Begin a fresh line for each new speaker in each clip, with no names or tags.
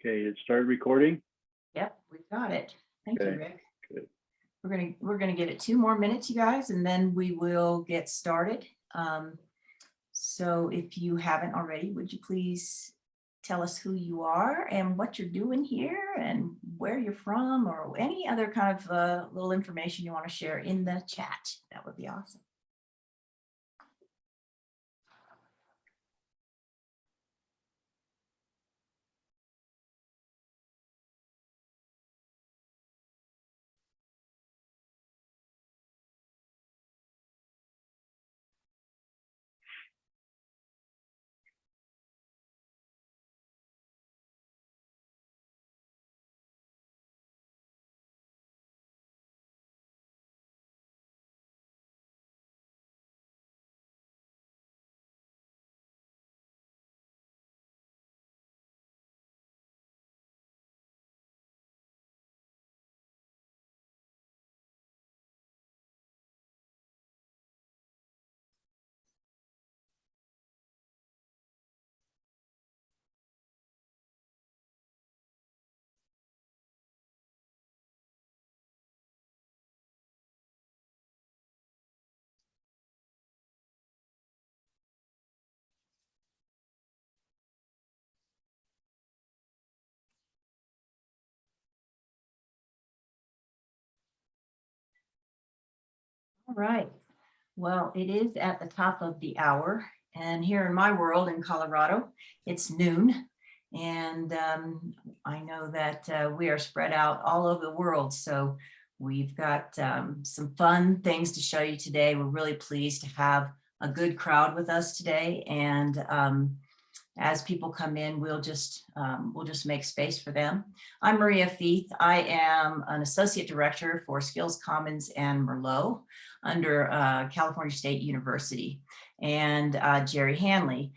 Okay, it started recording.
Yep, we got it. Thank you, Rick.
good.
We're gonna, we're gonna give it two more minutes, you guys, and then we will get started. Um, So if you haven't already, would you please tell us who you are and what you're doing here and where you're from or any other kind of uh, little information you want to share in the chat? That would be awesome. All right. Well, it is at the top of the hour and here in my world in Colorado, it's noon. And um, I know that uh, we are spread out all over the world. So we've got um, some fun things to show you today. We're really pleased to have a good crowd with us today. And um, as people come in, we'll just um, we'll just make space for them. I'm Maria Feith. I am an associate director for Skills Commons and Merlot under uh, California State University. And uh, Jerry Hanley,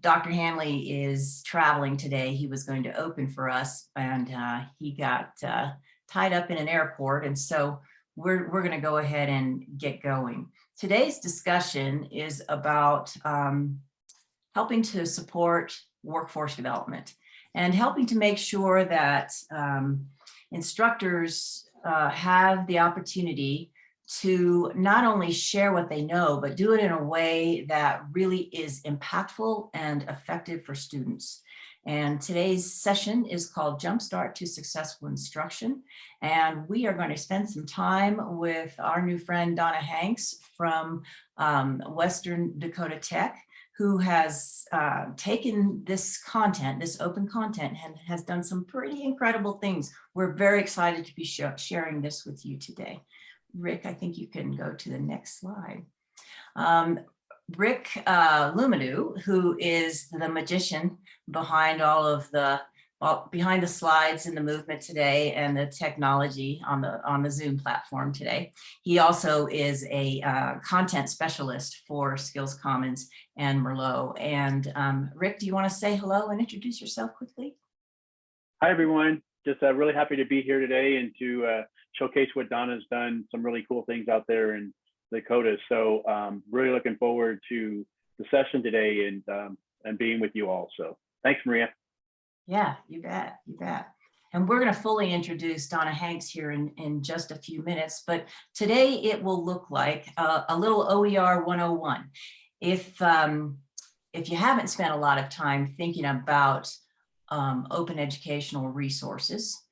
Dr. Hanley is traveling today. He was going to open for us and uh, he got uh, tied up in an airport. And so we're, we're going to go ahead and get going. Today's discussion is about um, helping to support workforce development and helping to make sure that um, instructors uh, have the opportunity to not only share what they know, but do it in a way that really is impactful and effective for students. And today's session is called Jumpstart to Successful Instruction. And we are going to spend some time with our new friend Donna Hanks from um, Western Dakota Tech, who has uh, taken this content, this open content, and has done some pretty incredible things. We're very excited to be sh sharing this with you today. Rick, I think you can go to the next slide. Um, Rick uh, who is the magician behind all of the well, behind the slides and the movement today and the technology on the on the Zoom platform today. He also is a uh, content specialist for Skills Commons and Merlot. And um, Rick, do you want to say hello and introduce yourself quickly?
Hi, everyone. Just uh, really happy to be here today and to uh, showcase what Donna's done, some really cool things out there in Dakota. So um, really looking forward to the session today and, um, and being with you all. So thanks, Maria.
Yeah, you bet, you bet. And we're going to fully introduce Donna Hanks here in, in just a few minutes, but today it will look like a, a little OER 101. If, um, if you haven't spent a lot of time thinking about um, open educational resources,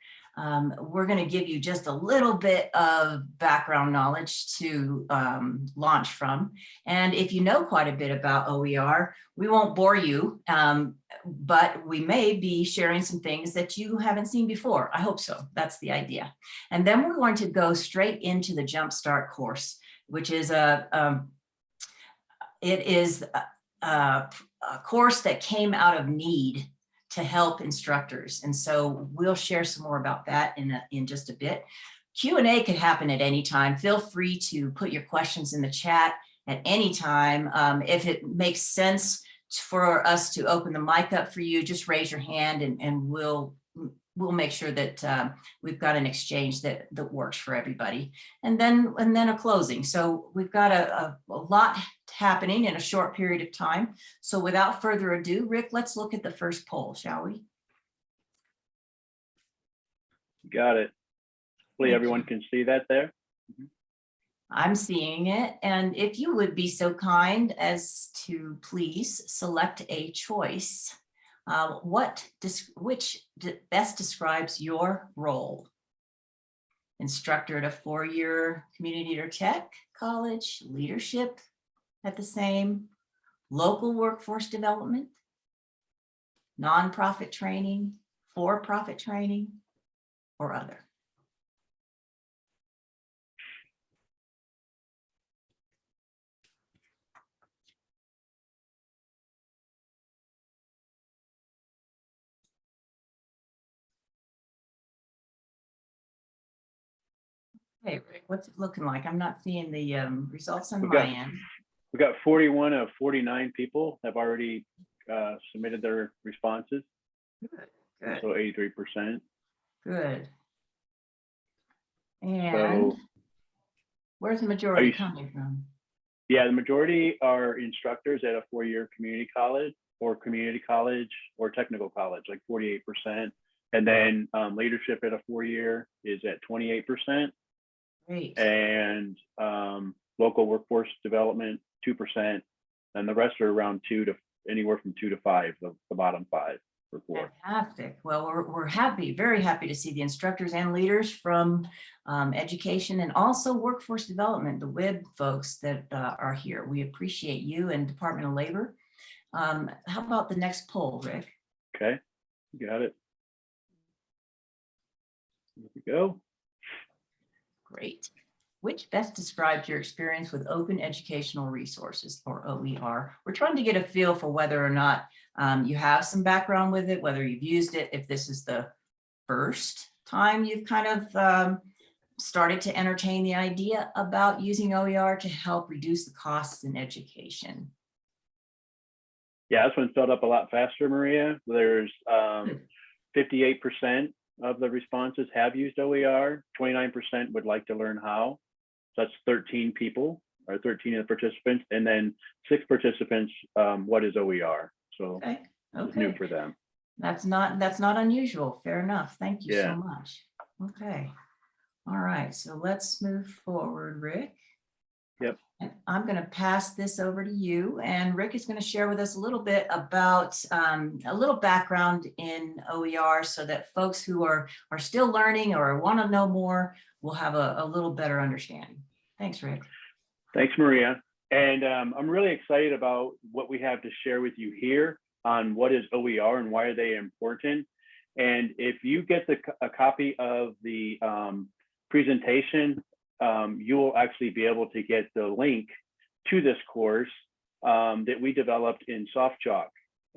um, we're going to give you just a little bit of background knowledge to um, launch from. And if you know quite a bit about OER, we won't bore you, um, but we may be sharing some things that you haven't seen before. I hope so. That's the idea. And then we're going to go straight into the Jumpstart course, which is a, um, it is a, a course that came out of need to help instructors. And so we'll share some more about that in, a, in just a bit. Q&A could happen at any time. Feel free to put your questions in the chat at any time. Um, if it makes sense for us to open the mic up for you, just raise your hand and, and we'll we'll make sure that um, we've got an exchange that that works for everybody and then and then a closing so we've got a, a, a, lot happening in a short period of time so without further ado rick let's look at the first poll shall we
Got it. Hopefully
Thank
everyone
you.
can see that there.
I'm seeing it, and if you would be so kind as to please select a choice. Uh, What, which best describes your role? Instructor at a four-year community or tech college, leadership at the same, local workforce development, nonprofit training, for-profit training, or other. Hey, Rick, what's it looking like? I'm not seeing the um, results on
We
my
got-
end.
We've got 41 of 49 people have already uh, submitted their responses,
Good,
so 83%.
good. And
So,
where's the majority
you
coming from?
yeah, the majority are instructors at a four-year community college or community college or technical college, like 48%. And then um, leadership at a four-year is at 28%.
Great,
and um, local workforce development, two percent, and the rest are around two to anywhere from two to five, the, the bottom five or four.
fantastic. Well, we're, we're happy, very happy to see the instructors and leaders from um, education and also workforce development, the WIB folks that uh, are here. We appreciate you and Department of Labor. Um, How about the next poll, Rick?
Okay, you got it. Here we go
great. Which best describes your experience with open educational resources or OER? We're trying to get a feel for whether or not um, you have some background with it, whether you've used it, if this is the first time you've kind of um, started to entertain the idea about using OER to help reduce the costs in education.
Yeah, this one filled up a lot faster, Maria. There's um, hmm. 58% of the responses have used OER. Twenty-nine percent would like to learn how. So that's thirteen people or thirteen of the participants, and then six participants, um, what is OER? So
Okay,
it's new for them.
That's not, that's not unusual. Fair enough. Thank you
Yeah.
so much. Okay. All right, so let's move forward, Rick.
Yep.
And I'm going to pass this over to you and Rick is going to share with us a little bit about um, a little background in OER so that folks who are are still learning or want to know more will have a, a little better understanding. Thanks, Rick.
Thanks, Maria. And um, I'm really excited about what we have to share with you here on what is OER and why are they important. And if you get the, a copy of the um, presentation, um, you will actually be able to get the link to this course um, that we developed in SoftChalk,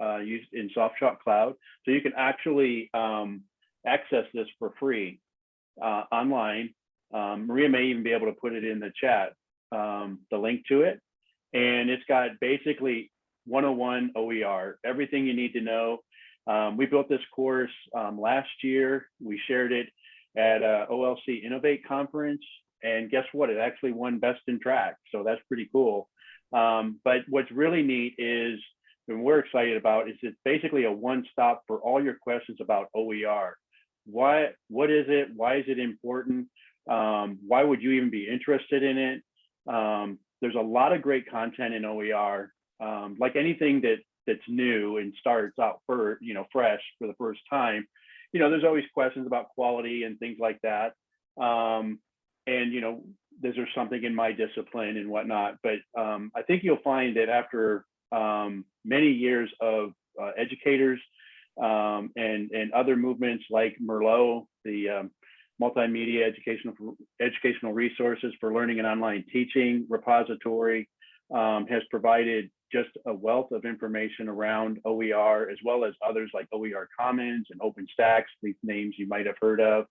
uh, used in SoftChalk Cloud. So you can actually um, access this for free uh, online. Um, Maria may even be able to put it in the chat um, the link to it. And it's got basically 101 OER, everything you need to know. Um, we built this course last year. We shared it at uh, OLC Innovate Conference. And guess what? It actually won Best in Track. So that's pretty cool. Um, but what's really neat is, and we're excited about, is it's basically a one-stop for all your questions about OER. Why, what is it? Why is it important? Um, why would you even be interested in it? Um, there's a lot of great content in OER. Um, like anything that that's new and starts out for you know fresh for the first time, you know there's always questions about quality and things like that. Um, and you know is there something in my discipline and whatnot? But um, I think you'll find that after um, many years of uh, educators um, and and other movements like Merlot, the um, multimedia educational educational resources for learning and online teaching repository um, has provided just a wealth of information around OER as well as others like OER Commons and OpenStax, these names you might have heard of.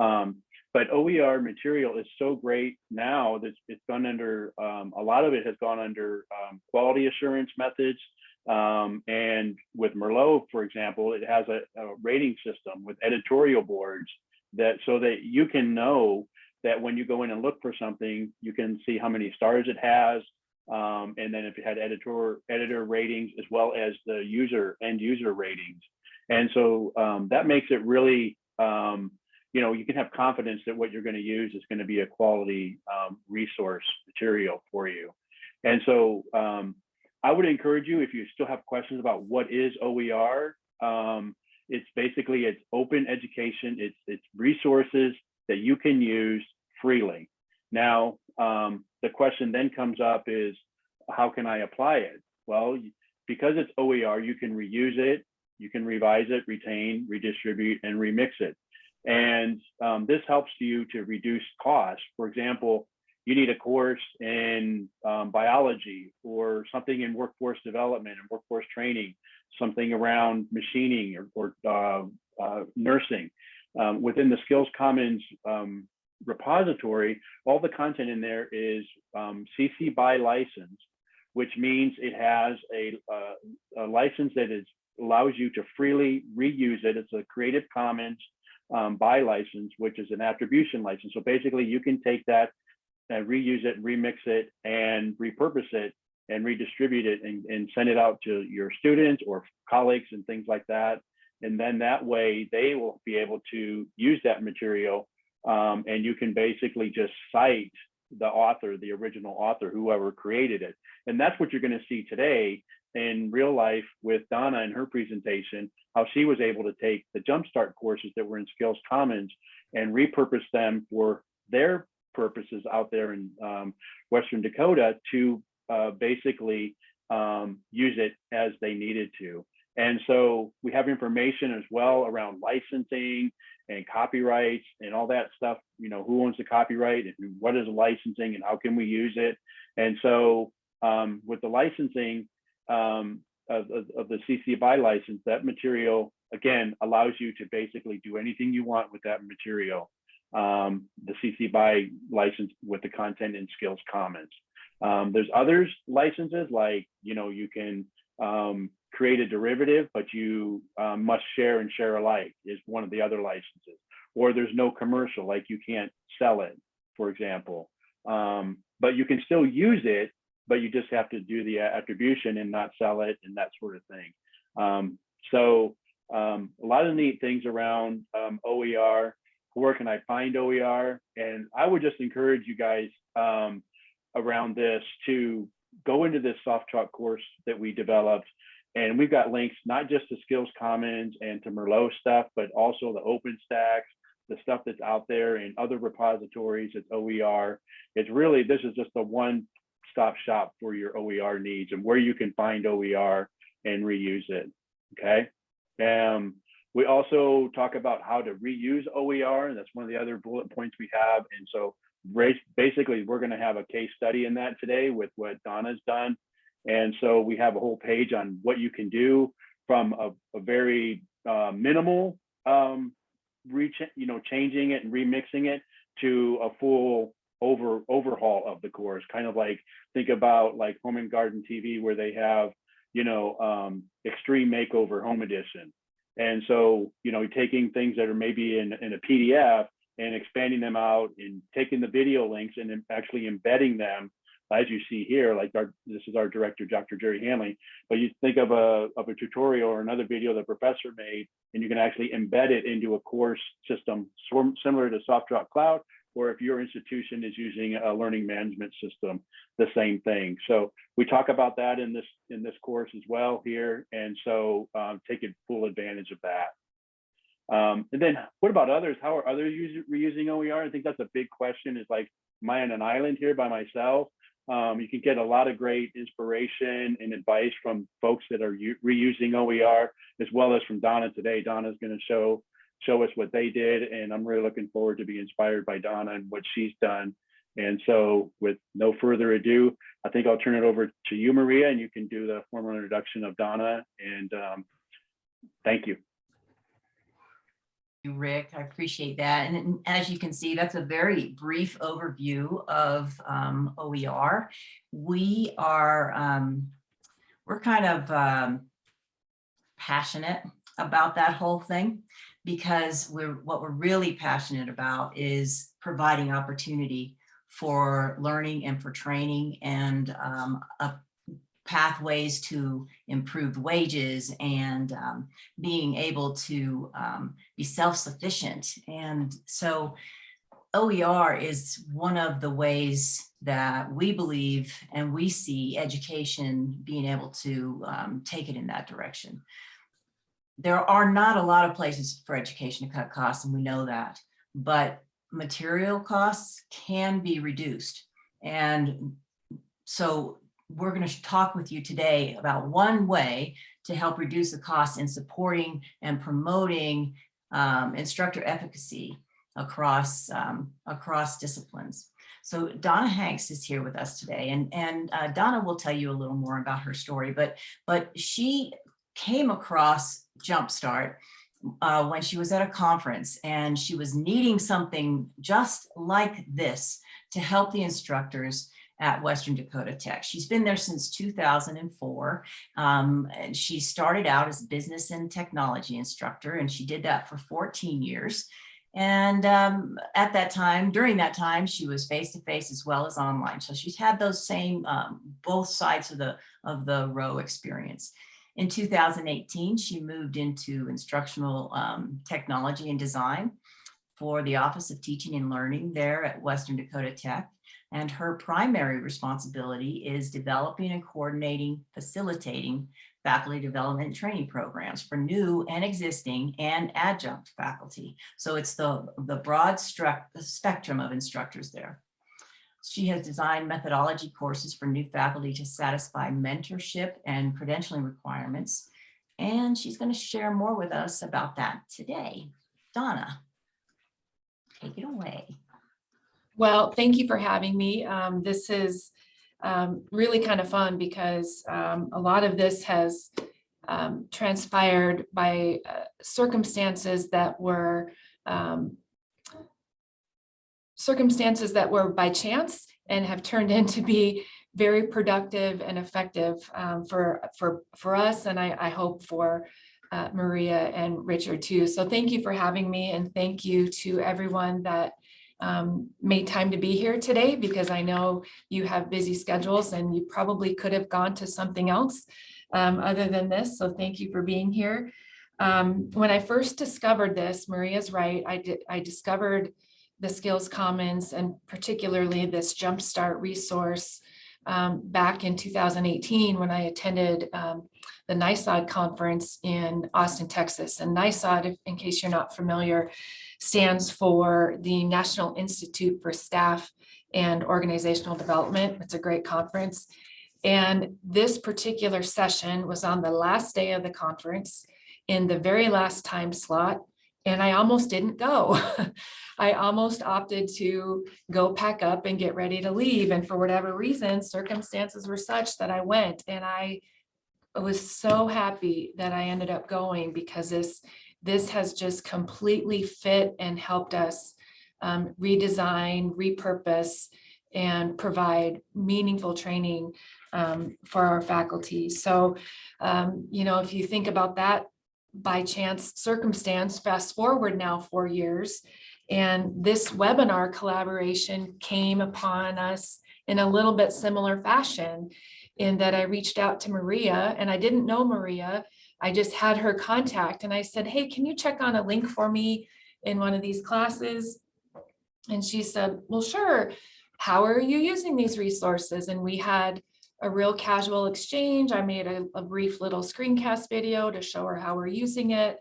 Um, but OER material is so great now that it's gone under, um, a lot of it has gone under um, quality assurance methods. Um, and with Merlot, for example, it has a, a rating system with editorial boards that so that you can know that when you go in and look for something, you can see how many stars it has. Um, and then if it had editor editor ratings as well as the user end user ratings. And so um, that makes it really um, you know, you can have confidence that what you're going to use is going to be a quality um, resource material for you. And so um, I would encourage you, if you still have questions about what is OER, um, it's basically it's open education. It's it's resources that you can use freely. Now, um, the question then comes up is, how can I apply it? Well, because it's OER, you can reuse it, you can revise it, retain, redistribute, and remix it. And um, this helps you to reduce costs. For example, you need a course in um, biology or something in workforce development and workforce training, something around machining or, or uh, uh, nursing. Um, within the Skills Commons um, repository, all the content in there is um, CC by license, which means it has a, uh, a license that is allows you to freely reuse it. It's a Creative Commons um, by license, which is an attribution license. So basically you can take that and reuse it, remix it, and repurpose it and redistribute it and, and send it out to your students or colleagues and things like that. And then that way they will be able to use that material um, and you can basically just cite the author, the original author, whoever created it. And that's what you're gonna see today in real life with Donna and her presentation, how she was able to take the Jumpstart courses that were in Skills Commons and repurpose them for their purposes out there in um, Western Dakota to uh, basically um, use it as they needed to. And so we have information as well around licensing and copyrights and all that stuff, you know, who owns the copyright and what is licensing and how can we use it? And so um, with the licensing um, of, of, of the CC BY license, that material, again, allows you to basically do anything you want with that material. Um, the CC BY license with the content and Skills Commons. Um, there's others licenses like, you know, you can um, create a derivative, but you um, must share and share alike is one of the other licenses. Or there's no commercial, like you can't sell it, for example. Um, but you can still use it, but you just have to do the attribution and not sell it and that sort of thing. Um, so um, a lot of neat things around um, OER. Where can I find OER? And I would just encourage you guys um, around this to go into this soft chalk course that we developed. And we've got links not just to Skills Commons and to Merlot stuff, but also the OpenStax, the stuff that's out there in other repositories. It's OER. It's really, this is just the one stop shop for your OER needs and where you can find OER and reuse it. Okay. Um, we also talk about how to reuse OER, and that's one of the other bullet points we have. And so basically, we're going to have a case study in that today with what Donna's done. And so we have a whole page on what you can do from a, a very uh, minimal, um, reach, you know, changing it and remixing it to a full over overhaul of the course. Kind of like think about like Home and Garden TV, where they have, you know, um, Extreme Makeover Home Edition. And so, you know, taking things that are maybe in, in a PDF and expanding them out and taking the video links and then actually embedding them as you see here, like our, this is our director, Dr. Jerry Hanley, but you think of a, of a tutorial or another video the professor made, and you can actually embed it into a course system similar to SoftChalk Cloud, or if your institution is using a learning management system, the same thing. So we talk about that in this in this course as well here, and so um, take full advantage of that. Um, and then what about others? How are others use, reusing OER? I think that's a big question is like, am I on an island here by myself? Um, you can get a lot of great inspiration and advice from folks that are reusing OER, as well as from Donna today. Donna's going to show show us what they did, and I'm really looking forward to be inspired by Donna and what she's done. And so, with no further ado, I think I'll turn it over to you, Maria, and you can do the formal introduction of Donna. And um, thank you
you, Rick. I appreciate that. And, and as you can see, that's a very brief overview of um, OER. We are, um, we're kind of um, passionate about that whole thing because we're what we're really passionate about is providing opportunity for learning and for training and um, pathways to improved wages and um, being able to um, be self-sufficient. And so OER is one of the ways that we believe and we see education being able to um, take it in that direction. There are not a lot of places for education to cut costs, and we know that, but material costs can be reduced. And so we're going to talk with you today about one way to help reduce the costs in supporting and promoting um, instructor efficacy across um, across disciplines. So Donna Hanks is here with us today, and and uh, Donna will tell you a little more about her story. But but she came across Jumpstart uh, when she was at a conference, and she was needing something just like this to help the instructors at Western Dakota Tech. She's been there since 2004. Um, and she started out as business and technology instructor, and she did that for 14 years. And um, at that time, during that time, she was face-to-face as well as online. So she's had those same, um, both sides of the, of the row experience. In 2018, she moved into instructional um, technology and design for the Office of Teaching and Learning there at Western Dakota Tech. And her primary responsibility is developing and coordinating, facilitating faculty development training programs for new and existing and adjunct faculty. So it's the, the broad spectrum of instructors there. She has designed methodology courses for new faculty to satisfy mentorship and credentialing requirements. And she's going to share more with us about that today. Donna, take it away.
Well, thank you for having me. Um, this is um, really kind of fun because um, a lot of this has um, transpired by uh, circumstances that were um, circumstances that were by chance and have turned into to be very productive and effective um, for for for us and I, I hope for uh, Maria and Richard too. So thank you for having me and thank you to everyone that um, made time to be here today because I know you have busy schedules and you probably could have gone to something else um, other than this. So thank you for being here. Um, when I first discovered this, Maria's right, I, did, I discovered the Skills Commons and particularly this Jumpstart resource um, back in 2018 when I attended um, the NISOD conference in Austin, Texas. And NISOD, in case you're not familiar, stands for the National Institute for Staff and Organizational Development. It's a great conference. And this particular session was on the last day of the conference in the very last time slot. And I almost didn't go. I almost opted to go pack up and get ready to leave. And for whatever reason, circumstances were such that I went and I was so happy that I ended up going because this this has just completely fit and helped us um, redesign, repurpose, and provide meaningful training um, for our faculty. So, um, you know, if you think about that by chance circumstance, fast forward now four years, and this webinar collaboration came upon us in a little bit similar fashion in that I reached out to Maria and I didn't know Maria, I just had her contact and I said, hey, can you check on a link for me in one of these classes? And she said, well, sure. How are you using these resources? And we had a real casual exchange. I made a, a brief little screencast video to show her how we're using it.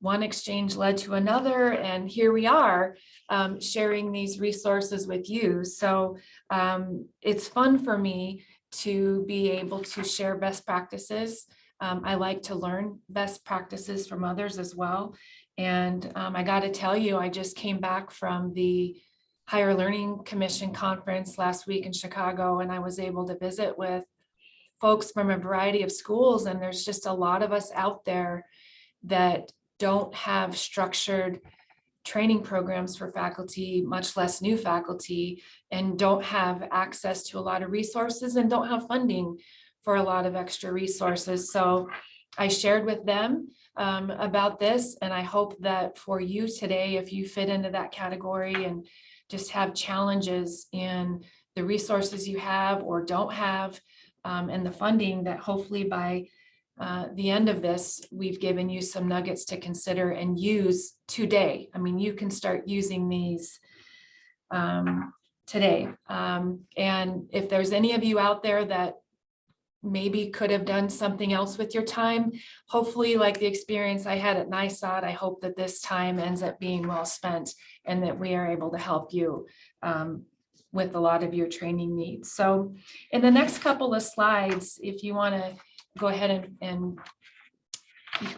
One exchange led to another, and here we are um, sharing these resources with you. So um, it's fun for me to be able to share best practices um, I like to learn best practices from others as well. And um, I got to tell you, I just came back from the Higher Learning Commission conference last week in Chicago, and I was able to visit with folks from a variety of schools. And there's just a lot of us out there that don't have structured training programs for faculty, much less new faculty, and don't have access to a lot of resources and don't have funding for a lot of extra resources. So I shared with them um, about this and I hope that for you today, if you fit into that category and just have challenges in the resources you have or don't have, um, and the funding that hopefully by uh, the end of this, we've given you some nuggets to consider and use today. I mean, you can start using these um, today. Um, and if there's any of you out there that maybe could have done something else with your time, hopefully like the experience I had at NISOD, I hope that this time ends up being well spent and that we are able to help you um, with a lot of your training needs. So in the next couple of slides, if you want to go ahead and, and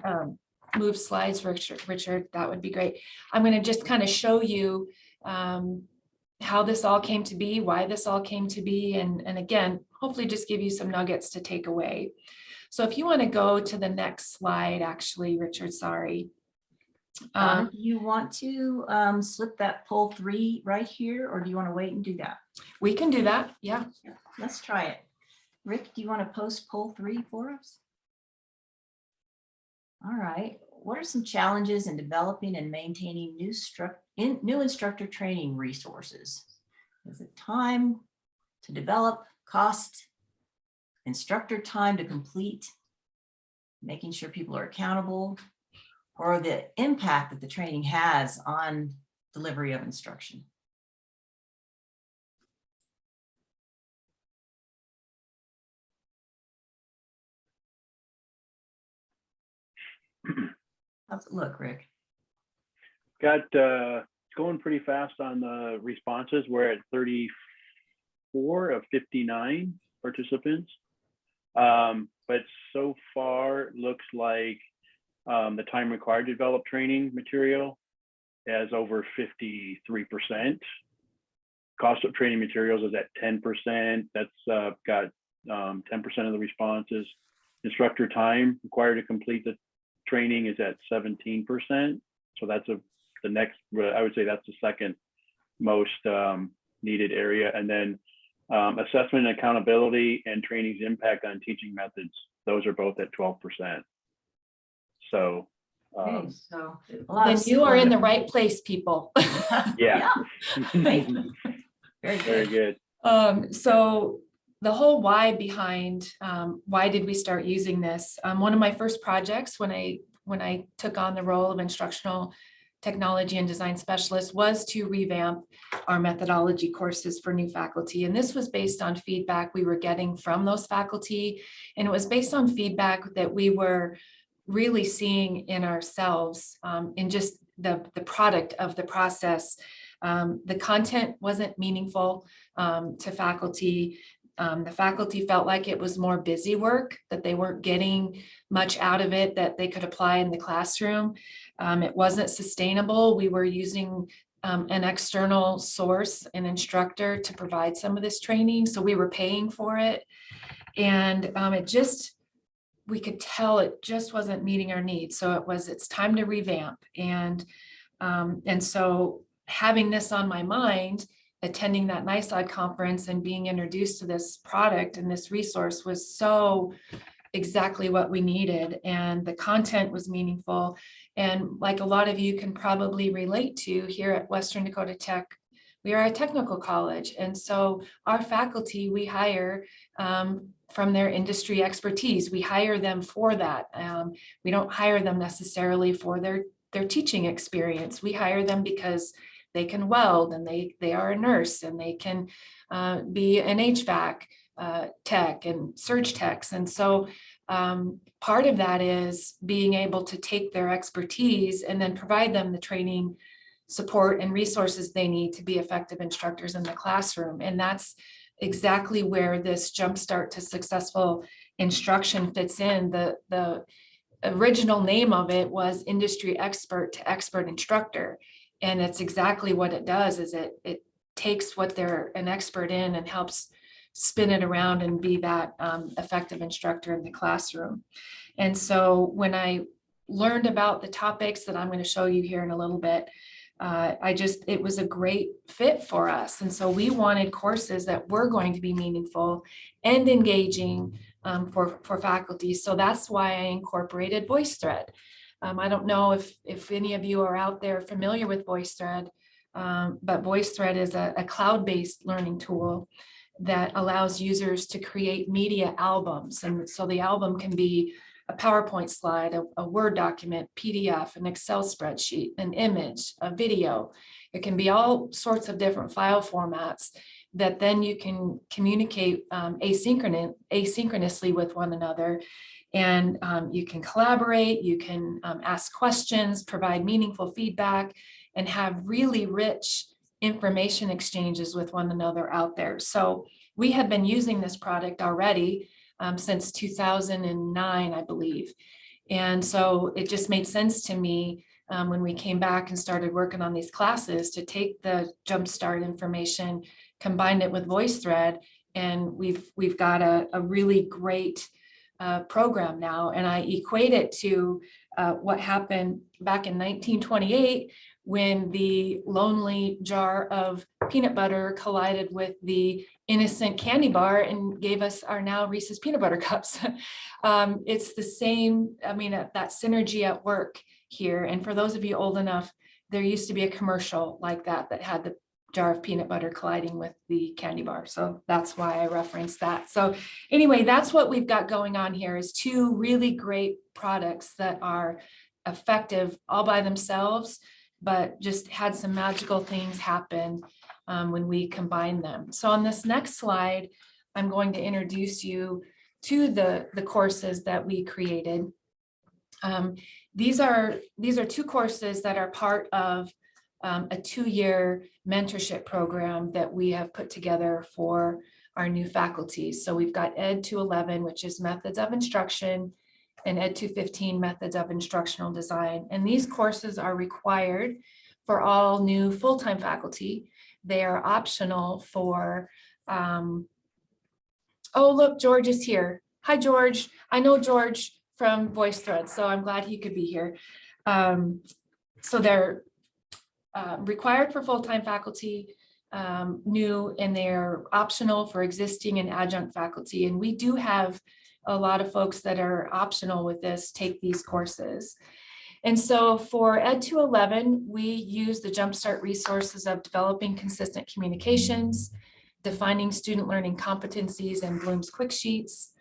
um, move slides, Richard, Richard, that would be great. I'm going to just kind of show you um, how this all came to be, why this all came to be, and, and again, hopefully just give you some nuggets to take away. So if you want to go to the next slide, actually, Richard, sorry. Um,
do you want to um, slip that poll three right here, or do you want to wait and do that?
we can do that, yeah.
Let's try it. Rick, do you want to post poll three for us? All right, what are some challenges in developing and maintaining new in, new instructor training resources? Is it time to develop, cost, instructor time to complete, making sure people are accountable, or the impact that the training has on delivery of instruction? How's it look, Rick?
Got, uh, it's going pretty fast on the responses. We're at thirty-four of fifty-nine participants. Um, but so far, looks like, um, the time required to develop training material has over fifty-three percent. Cost of training materials is at ten percent. That's, uh, got, um, ten percent of the responses. Instructor time required to complete the training is at seventeen percent. So that's a, the next, I would say that's the second most um, needed area. And then um, assessment and accountability and training's impact on teaching methods. Those are both at twelve percent. So,
Okay,
um,
so. a lot
Then
of
you are in the right place, people.
yeah.
Thank you. Very
Very
good.
good.
Um, so the whole why behind, um, why did we start using this? Um, one of my first projects when I, when I took on the role of instructional technology and design specialist was to revamp our methodology courses for new faculty. And this was based on feedback we were getting from those faculty. And it was based on feedback that we were really seeing in ourselves, um, in just the, the product of the process. Um, the content wasn't meaningful um, to faculty. Um, the faculty felt like it was more busy work, that they weren't getting much out of it that they could apply in the classroom. Um, it wasn't sustainable. We were using um, an external source, an instructor to provide some of this training, so we were paying for it. And um, it just, we could tell it just wasn't meeting our needs. So it was, it's time to revamp. And, um, and so having this on my mind, attending that NISOD conference and being introduced to this product and this resource was so exactly what we needed. And the content was meaningful. And like a lot of you can probably relate to here at Western Dakota Tech, we are a technical college. And so our faculty, we hire um, from their industry expertise. We hire them for that. Um, we don't hire them necessarily for their, their teaching experience. We hire them because they can weld and they, they are a nurse and they can uh, be an HVAC uh, tech and surge techs. And so um, part of that is being able to take their expertise and then provide them the training support and resources they need to be effective instructors in the classroom. And that's exactly where this jumpstart to successful instruction fits in. The, the original name of it was industry expert to expert instructor. And it's exactly what it does is it, it takes what they're an expert in and helps spin it around and be that um, effective instructor in the classroom. And so when I learned about the topics that I'm going to show you here in a little bit, uh, I just, it was a great fit for us. And so we wanted courses that were going to be meaningful and engaging um, for, for faculty. So that's why I incorporated VoiceThread. Um, I don't know if, if any of you are out there familiar with VoiceThread, um, but VoiceThread is a, a cloud-based learning tool. That allows users to create media albums. And so the album can be a PowerPoint slide, a, a Word document, PDF, an Excel spreadsheet, an image, a video. It can be all sorts of different file formats that then you can communicate um, asynchronous, asynchronously with one another. And um, you can collaborate, you can um, ask questions, provide meaningful feedback, and have really rich information exchanges with one another out there. So we have been using this product already um, since 2009, I believe. And so it just made sense to me um, when we came back and started working on these classes to take the Jumpstart information, combine it with VoiceThread, and we've we've got a, a really great uh, program now. And I equate it to uh, what happened back in 1928 when the lonely jar of peanut butter collided with the innocent candy bar and gave us our now Reese's peanut butter cups. um, it's the same, I mean, uh, that synergy at work here. And for those of you old enough, there used to be a commercial like that that had the jar of peanut butter colliding with the candy bar. So that's why I referenced that. So anyway, that's what we've got going on here is two really great products that are effective all by themselves, but just had some magical things happen um, when we combine them. So on this next slide, I'm going to introduce you to the, the courses that we created. Um, these are these are two courses that are part of um, a two-year mentorship program that we have put together for our new faculty. So we've got Ed 211, which is methods of instruction, and Ed 215, methods of instructional design. And these courses are required for all new full-time faculty. They are optional for, um, oh, look, George is here. Hi, George. I know George from VoiceThread, so I'm glad he could be here. Um, so they're uh, required for full-time faculty, um, new, and they're optional for existing and adjunct faculty. And we do have a lot of folks that are optional with this take these courses. And so for Ed 211, we use the Jumpstart resources of developing consistent communications, defining student learning competencies and Bloom's quick sheets,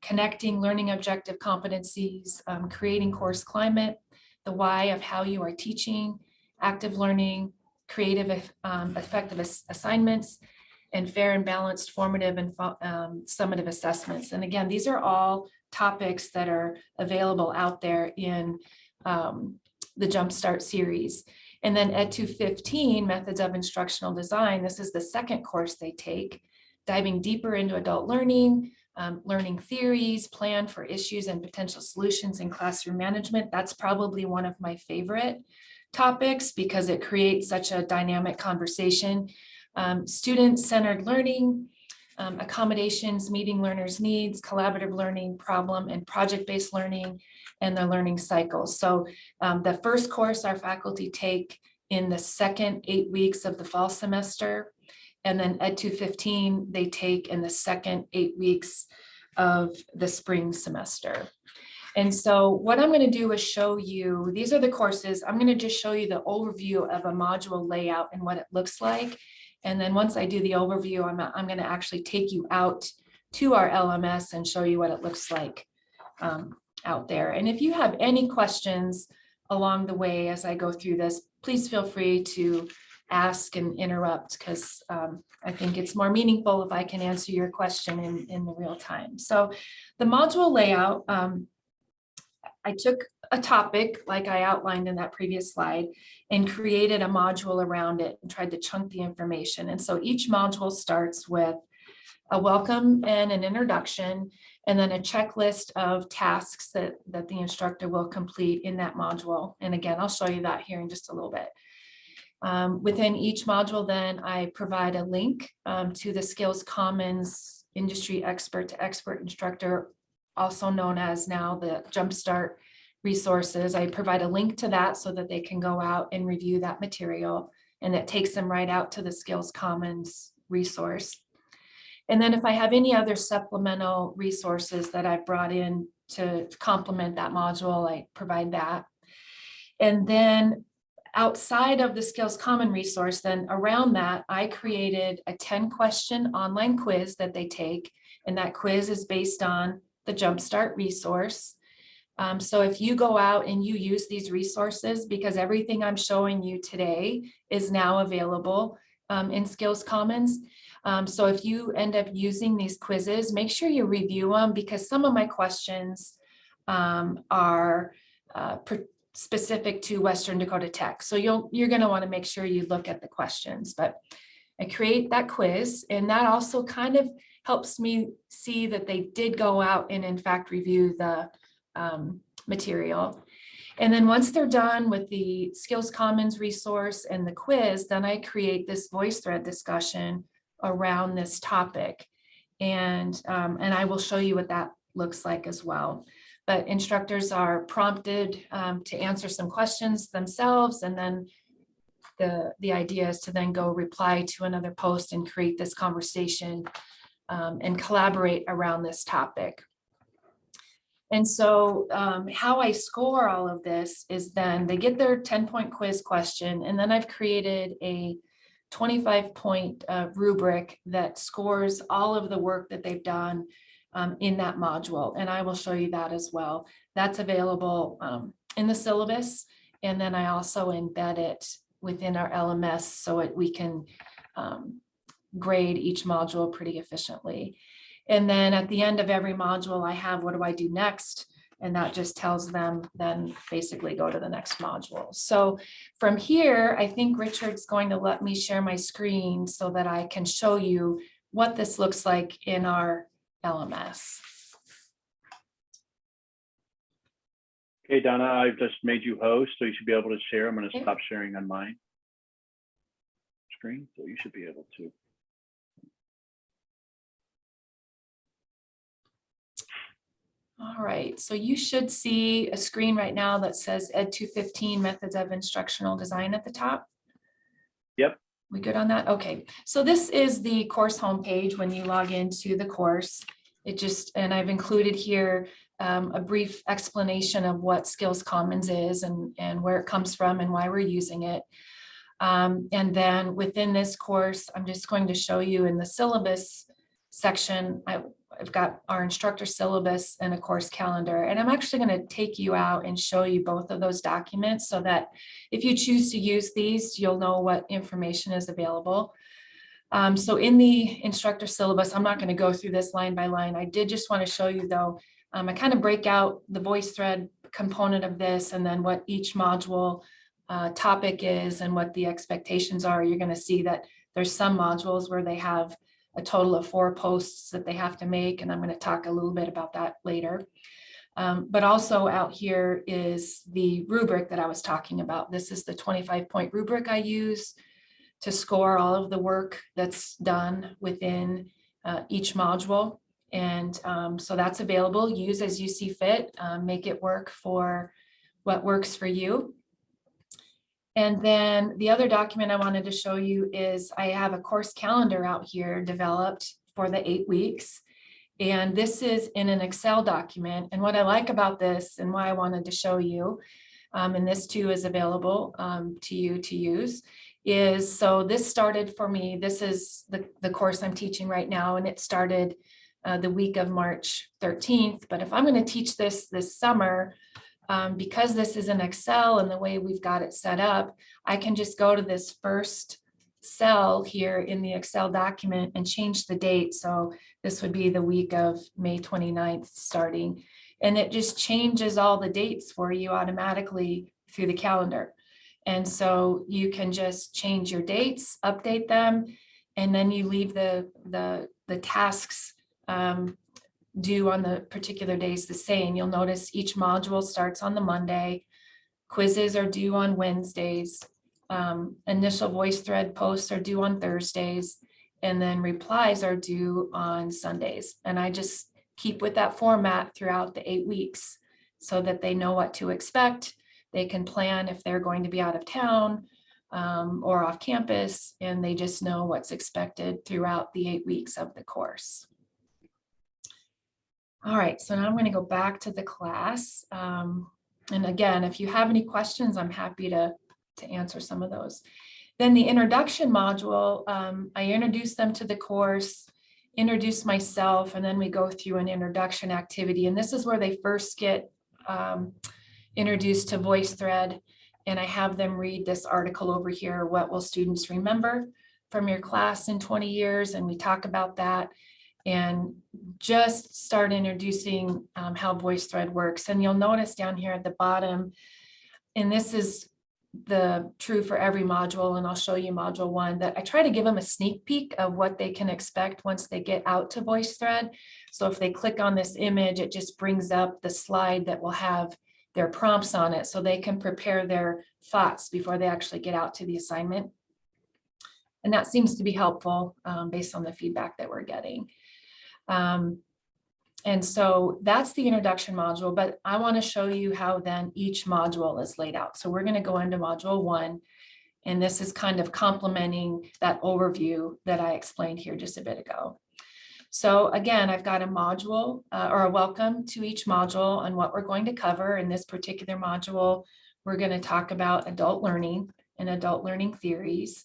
connecting learning objective competencies, um, creating course climate, the why of how you are teaching, active learning, creative um, effective ass assignments, and fair and balanced formative and um, summative assessments. And again, these are all topics that are available out there in um, the Jumpstart series. And then Ed 215, Methods of Instructional Design, this is the second course they take, diving deeper into adult learning, um, learning theories, plan for issues and potential solutions in classroom management. That's probably one of my favorite topics because it creates such a dynamic conversation. Um, Student-centered learning, um, accommodations, meeting learners' needs, collaborative learning, problem and project-based learning, and the learning cycles. So um, the first course our faculty take in the second eight weeks of the fall semester, and then Ed 215 they take in the second eight weeks of the spring semester. And so what I'm going to do is show you, these are the courses. I'm going to just show you the overview of a module layout and what it looks like. And then once I do the overview, I'm, I'm going to actually take you out to our LMS and show you what it looks like um, out there. And if you have any questions along the way as I go through this, please feel free to ask and interrupt because um, I think it's more meaningful if I can answer your question in, in the real time. So the module layout, um, I took a topic like I outlined in that previous slide and created a module around it and tried to chunk the information. And so each module starts with a welcome and an introduction, and then a checklist of tasks that, that the instructor will complete in that module. And again, I'll show you that here in just a little bit. Um, within each module, then I provide a link um, to the Skills Commons industry expert to expert instructor, also known as now the Jumpstart resources. I provide a link to that so that they can go out and review that material and it takes them right out to the Skills Commons resource. And then if I have any other supplemental resources that I've brought in to complement that module, I provide that. And then outside of the Skills Common resource, then around that, I created a 10 question online quiz that they take. And that quiz is based on the Jumpstart resource. Um, so if you go out and you use these resources, because everything I'm showing you today is now available um, in Skills Commons. Um, so if you end up using these quizzes, make sure you review them because some of my questions um, are uh, specific to Western Dakota Tech. So you'll, you're going to want to make sure you look at the questions, but I create that quiz and that also kind of helps me see that they did go out and in fact review the um, material. And then once they're done with the Skills Commons resource and the quiz, then I create this VoiceThread discussion around this topic. And, um, and I will show you what that looks like as well. But instructors are prompted um, to answer some questions themselves and then the, the idea is to then go reply to another post and create this conversation um, and collaborate around this topic. And so um, how I score all of this is then they get their 10 point quiz question and then I've created a 25 point uh, rubric that scores all of the work that they've done um, in that module. And I will show you that as well. That's available um, in the syllabus. And then I also embed it within our LMS so it, we can um, grade each module pretty efficiently. And then at the end of every module, I have what do I do next? And that just tells them then basically go to the next module. So from here, I think Richard's going to let me share my screen so that I can show you what this looks like in our LMS.
Okay, Donna, I've just made you host, so you should be able to share. I'm going to
Okay.
stop sharing on mine screen, so you should be able to.
All right, so you should see a screen right now that says Ed 215 Methods of Instructional Design at the top.
Yep.
We good on that? Okay, so this is the course homepage when you log into the course. It just, and I've included here um, a brief explanation of what Skills Commons is and, and where it comes from and why we're using it. Um, and then within this course, I'm just going to show you in the syllabus section, I, I've got our instructor syllabus and a course calendar, and I'm actually going to take you out and show you both of those documents so that if you choose to use these, you'll know what information is available. Um, so in the instructor syllabus, I'm not going to go through this line by line. I did just want to show you though, um, I kind of break out the VoiceThread component of this and then what each module uh, topic is and what the expectations are. You're going to see that there's some modules where they have a total of four posts that they have to make, and I'm going to talk a little bit about that later. Um, but also out here is the rubric that I was talking about. This is the 25 point rubric I use to score all of the work that's done within uh, each module. And um, so that's available. Use as you see fit, um, make it work for what works for you. And then the other document I wanted to show you is I have a course calendar out here developed for the eight weeks. And this is in an Excel document. And what I like about this and why I wanted to show you, um, and this too is available um, to you to use, is so this started for me. This is the, the course I'm teaching right now, and it started uh, the week of March 13th. But if I'm going to teach this this summer, um, because this is in Excel and the way we've got it set up, I can just go to this first cell here in the Excel document and change the date. So this would be the week of May 29th starting. And it just changes all the dates for you automatically through the calendar. And so you can just change your dates, update them, and then you leave the, the, the tasks um, due on the particular days the same. You'll notice each module starts on the Monday. Quizzes are due on Wednesdays. Um, initial VoiceThread posts are due on Thursdays. And then replies are due on Sundays. And I just keep with that format throughout the eight weeks so that they know what to expect. They can plan if they're going to be out of town um, or off campus, and they just know what's expected throughout the eight weeks of the course. All right, so now I'm going to go back to the class. Um, and again, if you have any questions, I'm happy to to answer some of those. Then the introduction module, um, I introduce them to the course, introduce myself, and then we go through an introduction activity. And this is where they first get um, introduced to VoiceThread. And I have them read this article over here, What Will Students Remember from Your Class in 20 Years? And we talk about that and just start introducing um, how VoiceThread works. And you'll notice down here at the bottom, and this is the true for every module, and I'll show you module one, that I try to give them a sneak peek of what they can expect once they get out to VoiceThread. So if they click on this image, it just brings up the slide that will have their prompts on it so they can prepare their thoughts before they actually get out to the assignment. And that seems to be helpful um, based on the feedback that we're getting. Um, and so that's the introduction module, but I want to show you how then each module is laid out. So we're going to go into module one. And this is kind of complementing that overview that I explained here just a bit ago. So again, I've got a module uh, or a welcome to each module and what we're going to cover in this particular module. We're going to talk about adult learning and adult learning theories.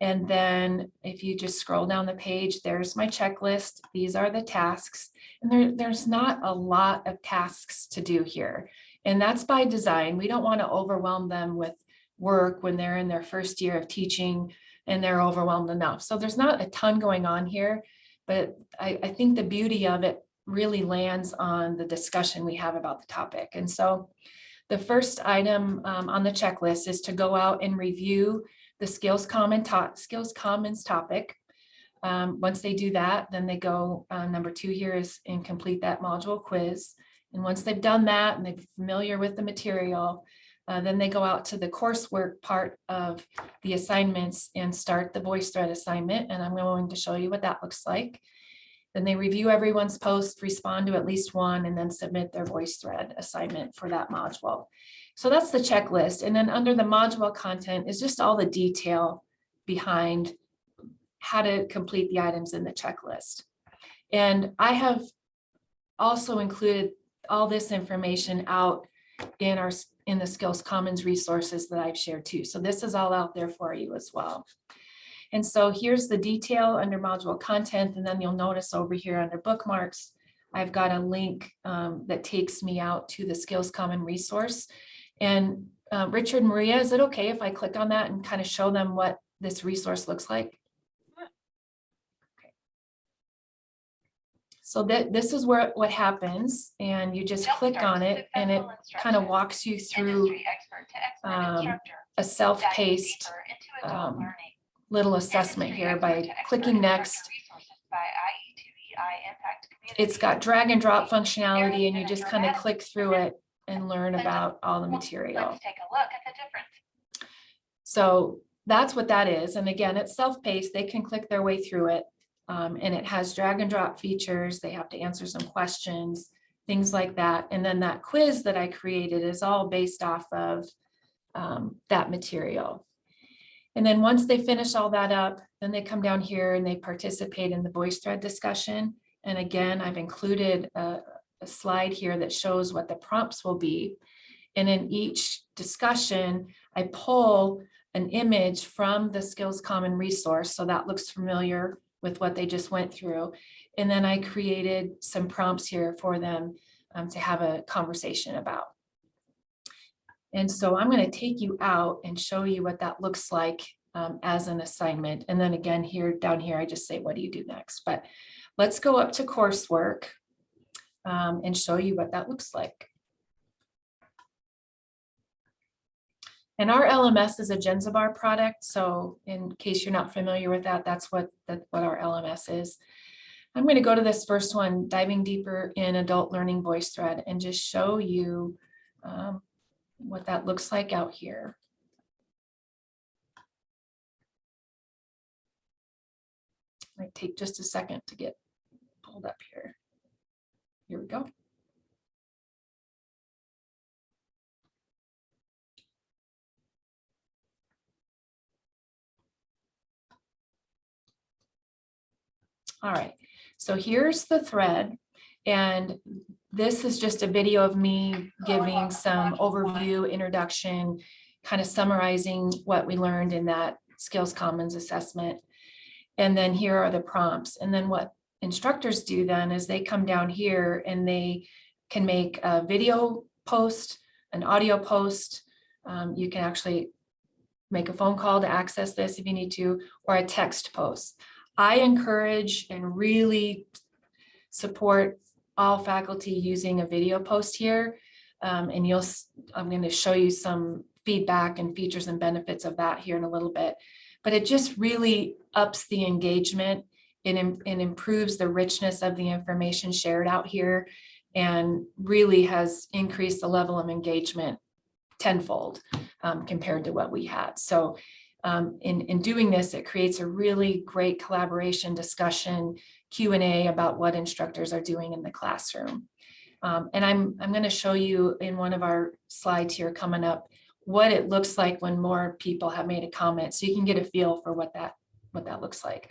And then if you just scroll down the page, there's my checklist. These are the tasks. And there, there's not a lot of tasks to do here. And that's by design. We don't want to overwhelm them with work when they're in their first year of teaching and they're overwhelmed enough. So there's not a ton going on here, but I, I think the beauty of it really lands on the discussion we have about the topic. And so the first item um, on the checklist is to go out and review the skills common top skills commons topic. Um, once they do that, then they go, uh, number two here is and complete that module quiz. And once they've done that and they're familiar with the material, uh, then they go out to the coursework part of the assignments and start the VoiceThread assignment. And I'm going to show you what that looks like. Then they review everyone's post, respond to at least one, and then submit their VoiceThread assignment for that module. So that's the checklist. And then under the module content is just all the detail behind how to complete the items in the checklist. And I have also included all this information out in our in the Skills Commons resources that I've shared too. So this is all out there for you as well. And so here's the detail under module content, and then you'll notice over here under bookmarks, I've got a link um, that takes me out to the Skills Common resource. And uh, Richard, Maria, is it okay if I click on that and kind of show them what this resource looks like? Okay. So that this is where what happens, and you just click on it, and it kind of walks you through um, a self-paced um, little assessment here by clicking next. It's got drag and drop functionality, and you just kind of click through it and learn about all the material.
Let's take a look at the difference.
So that's what that is. And again, it's self-paced. They can click their way through it. Um, and it has drag and drop features. They have to answer some questions, things like that. And then that quiz that I created is all based off of um, that material. And then once they finish all that up, then they come down here and they participate in the VoiceThread discussion. And again, I've included a, a slide here that shows what the prompts will be. And in each discussion, I pull an image from the Skills Common resource. So that looks familiar with what they just went through. And then I created some prompts here for them um, to have a conversation about. And so I'm going to take you out and show you what that looks like um, as an assignment. And then again, here down here, I just say, what do you do next? But let's go up to coursework um, and show you what that looks like. And our LMS is a Jenzabar product. So in case you're not familiar with that, that's what, that, what our LMS is. I'm going to go to this first one, diving deeper in adult learning VoiceThread and just show you um, what that looks like out here. Might take just a second to get pulled up here. Here we go. All right, so here's the thread. And this is just a video of me giving some overview, introduction, kind of summarizing what we learned in that Skills Commons assessment. And then here are the prompts. And then what instructors do then is they come down here and they can make a video post, an audio post. Um, you can actually make a phone call to access this if you need to, or a text post. I encourage and really support all faculty using a video post here. Um, and you'll, I'm going to show you some feedback and features and benefits of that here in a little bit. But it just really ups the engagement. and, it improves the richness of the information shared out here and really has increased the level of engagement tenfold um, compared to what we had. So um, in, in doing this, it creates a really great collaboration discussion, Q and A about what instructors are doing in the classroom. Um, and I'm, I'm going to show you in one of our slides here coming up, what it looks like when more people have made a comment. So you can get a feel for what that, what that looks like.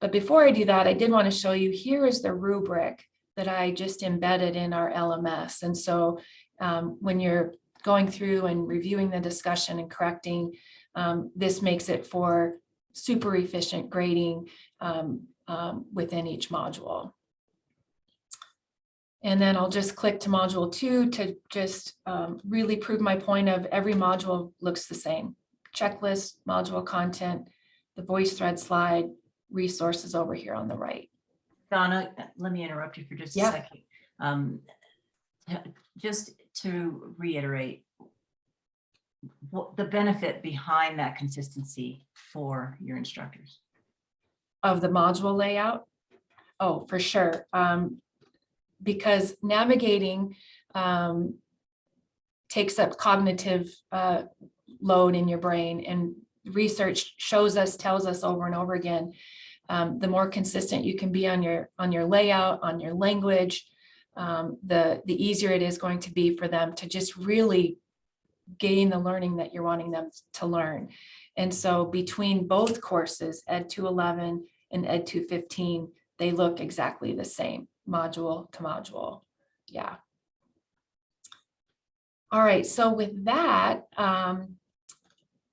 But before I do that, I did want to show you, here is the rubric that I just embedded in our LMS. And so um, when you're going through and reviewing the discussion and correcting, um, this makes it for super efficient grading um, um, within each module. And then I'll just click to module two to just um, really prove my point of every module looks the same. Checklist, module content, the VoiceThread slide, resources over here on the right.
Donna, let me interrupt you for just a second. Um, Just to reiterate, what the benefit behind that consistency for your instructors?
Of the module layout? Oh, for sure. Um, because navigating um, takes up cognitive uh, load in your brain and research shows us, tells us over and over again, um, the more consistent you can be on your on your layout, on your language, um, the, the easier it is going to be for them to just really gain the learning that you're wanting them to learn. And so between both courses, Ed 211 and Ed 215, they look exactly the same, module to module. Yeah. All right, so with that, um,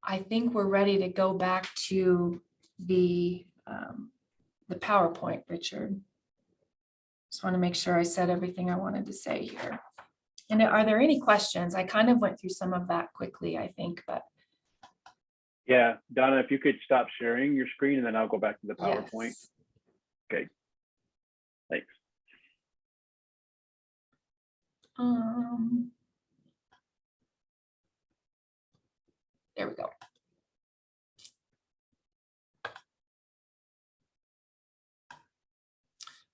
I think we're ready to go back to the, um, the PowerPoint, Richard. Just want to make sure I said everything I wanted to say here. And are there any questions? I kind of went through some of that quickly, I think, but
Yeah, Donna, if you could stop sharing your screen and then I'll go back to the PowerPoint.
yes.
Okay, Thanks.
Um. There we go.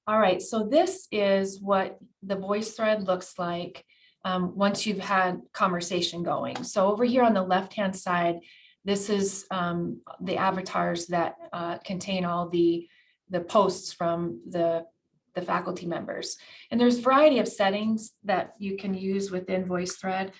All right, so this is what the VoiceThread looks like um, once you've had conversation going. So over here on the left-hand side, this is um, the avatars that uh, contain all the, the posts from the, the faculty members. And there's a variety of settings that you can use within VoiceThread.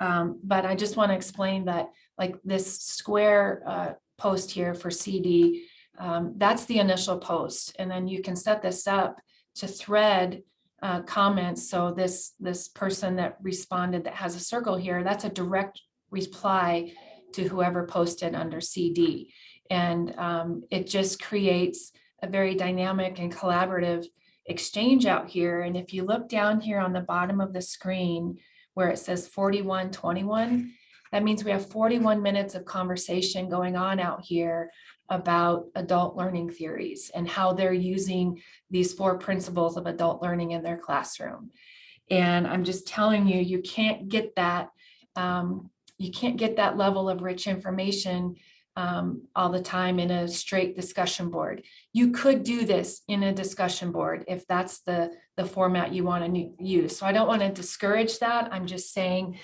Um, but I just want to explain that like this square uh, post here for CD, um, that's the initial post. And then you can set this up to thread uh, comments. So this, this person that responded that has a circle here, that's a direct reply to whoever posted under CD. And um, it just creates a very dynamic and collaborative exchange out here. And if you look down here on the bottom of the screen where it says 4121, that means we have 41 minutes of conversation going on out here about adult learning theories and how they're using these four principles of adult learning in their classroom. And I'm just telling you, you can't get that, um, you can't get that level of rich information um, all the time in a straight discussion board. You could do this in a discussion board if that's the, the format you want to use. So I don't want to discourage that. I'm just saying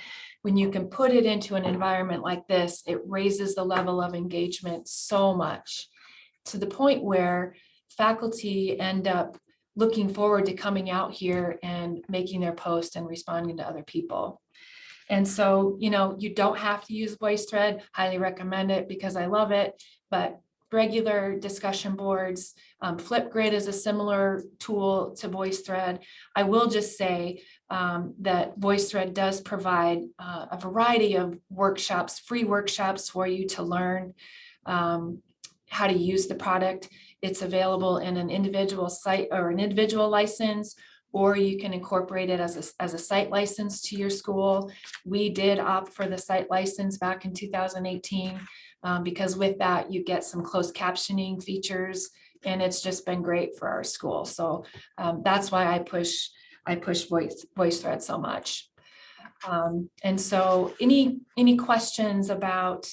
when you can put it into an environment like this, it raises the level of engagement so much to the point where faculty end up looking forward to coming out here and making their post and responding to other people. And so, you know, you don't have to use VoiceThread, highly recommend it because I love it, but regular discussion boards, um, Flipgrid is a similar tool to VoiceThread. I will just say, um, that VoiceThread does provide uh, a variety of workshops, free workshops for you to learn um, how to use the product. It's available in an individual site or an individual license, or you can incorporate it as a, as a site license to your school. We did opt for the site license back in 2018 um, because with that, you get some closed captioning features and it's just been great for our school. So um, that's why I push, I push voice, VoiceThread so much. Um, and so any, any questions about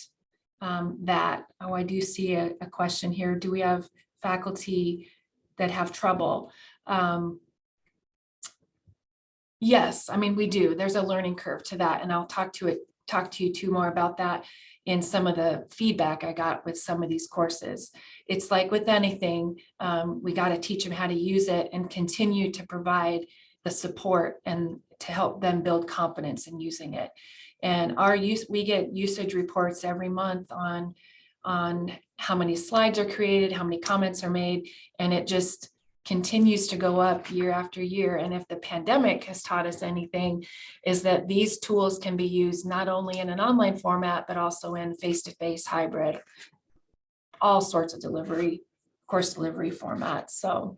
um, that? Oh, I do see a, a question here. Do we have faculty that have trouble? Yes, I mean, we do. There's a learning curve to that, and I'll talk to it, talk to you too more about that in some of the feedback I got with some of these courses. It's like with anything, um, we got to teach them how to use it and continue to provide the support and to help them build confidence in using it. And our use, we get usage reports every month on, on how many slides are created, how many comments are made, and it just continues to go up year after year. And if the pandemic has taught us anything, is that these tools can be used not only in an online format, but also in face-to-face hybrid, all sorts of delivery, course delivery formats. So.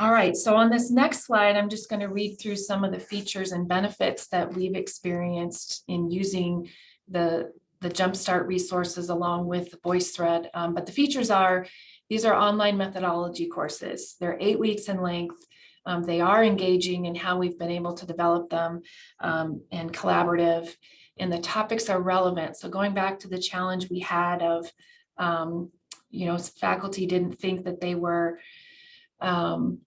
All right, so on this next slide, I'm just going to read through some of the features and benefits that we've experienced in using the, the Jumpstart resources along with VoiceThread. Um, but the features are these are online methodology courses. They're eight weeks in length. Um, they are engaging in how we've been able to develop them um, and collaborative. And the topics are relevant. So going back to the challenge we had of, um, you know, faculty didn't think that they were um,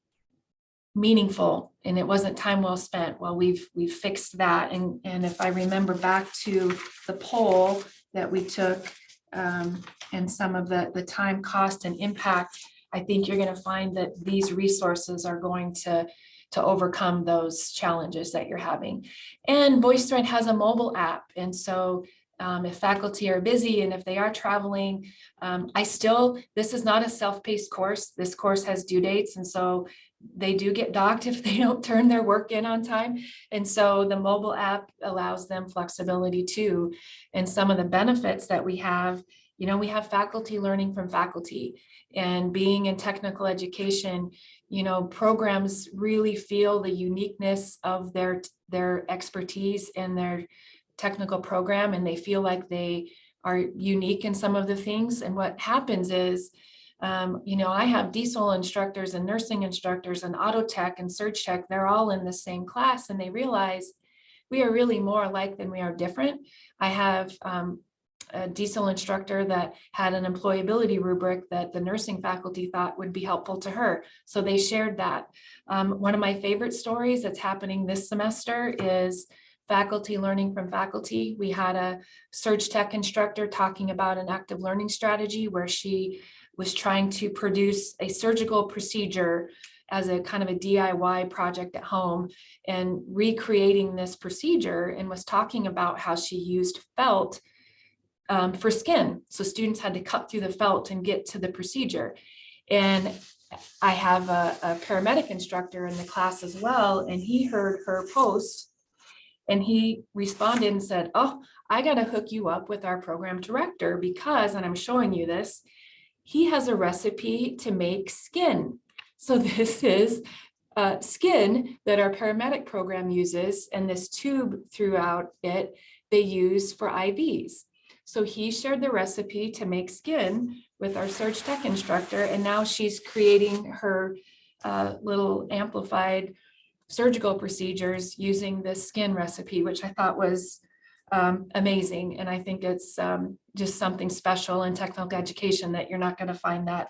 meaningful and it wasn't time well spent. Well, we've we've fixed that. And, and if I remember back to the poll that we took, um, and some of the, the time, cost and impact, I think you're going to find that these resources are going to, to overcome those challenges that you're having. And VoiceThread has a mobile app. And so um, if faculty are busy and if they are traveling, um, I still, this is not a self-paced course. This course has due dates. And so they do get docked if they don't turn their work in on time. And so the mobile app allows them flexibility too. And some of the benefits that we have, you know, we have faculty learning from faculty and being in technical education, you know, programs really feel the uniqueness of their, their expertise and their technical program and they feel like they are unique in some of the things. And what happens is, um, you know, I have diesel instructors and nursing instructors and auto tech and surge tech, they're all in the same class and they realize we are really more alike than we are different. I have um, a diesel instructor that had an employability rubric that the nursing faculty thought would be helpful to her. So they shared that. Um, one of my favorite stories that's happening this semester is faculty learning from faculty. We had a surge tech instructor talking about an active learning strategy where she was trying to produce a surgical procedure as a kind of a DIY project at home and recreating this procedure and was talking about how she used felt um, for skin. So students had to cut through the felt and get to the procedure. And I have a, a paramedic instructor in the class as well, and he heard her post and he responded and said, oh, I got to hook you up with our program director because, and I'm showing you this, he has a recipe to make skin. So this is uh, skin that our paramedic program uses and this tube throughout it, they use for IVs. So he shared the recipe to make skin with our surge tech instructor and now she's creating her uh, little amplified surgical procedures using this skin recipe, which I thought was um, amazing. And I think it's um, just something special in technical education that you're not going to find that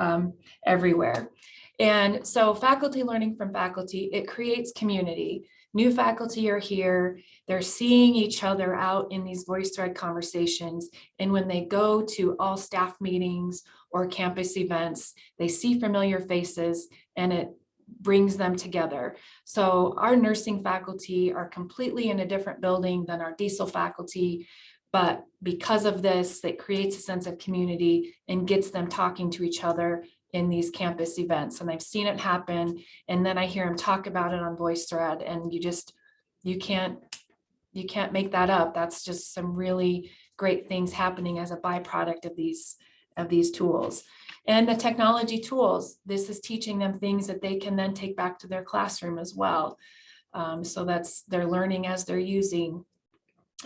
um, everywhere. And so faculty learning from faculty, it creates community. New faculty are here, they're seeing each other out in these VoiceThread conversations. And when they go to all staff meetings or campus events, they see familiar faces and it brings them together. So our nursing faculty are completely in a different building than our diesel faculty. But because of this, it creates a sense of community and gets them talking to each other in these campus events and I've seen it happen. And then I hear them talk about it on VoiceThread and you just, you can't, you can't make that up. That's just some really great things happening as a byproduct of these, of these tools. And the technology tools, this is teaching them things that they can then take back to their classroom as well. Um, so that's, they're learning as they're using.